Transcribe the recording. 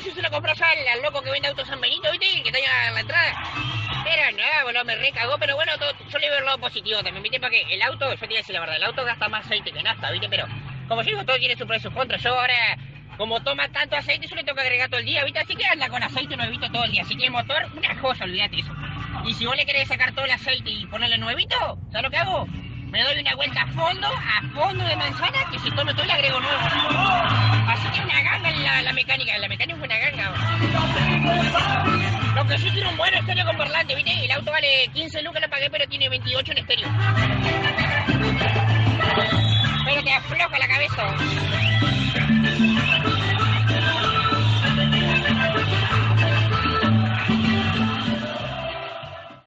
lo compró ya al, loco que vende autos San Benito, ¿viste? El que está ahí en la entrada. Pero nada, boludo, me recagó, pero bueno, todo, yo le veo el lado positivo también, ¿viste? Porque el auto, yo te voy a decir la verdad, el auto gasta más aceite que nafta, ¿viste? Pero, como yo digo, todo tiene su pro y sus contras. Yo ahora, como toma tanto aceite, yo le tengo que agregar todo el día, ¿viste? Así que anda con aceite nuevito todo el día. Así que el motor, una cosa, olvídate eso. Y si vos le querés sacar todo el aceite y ponerle nuevito, ¿sabes lo que hago? Me doy una vuelta a fondo, a fondo de manzana, que si tome todo le agrego nuevo. Mecánica, la mecánica es una ganga. Lo que sí tiene un buen estéreo con parlante, ¿viste? El auto vale 15 lucas, lo pagué, pero tiene 28 en estéreo. Pero te afloja la cabeza.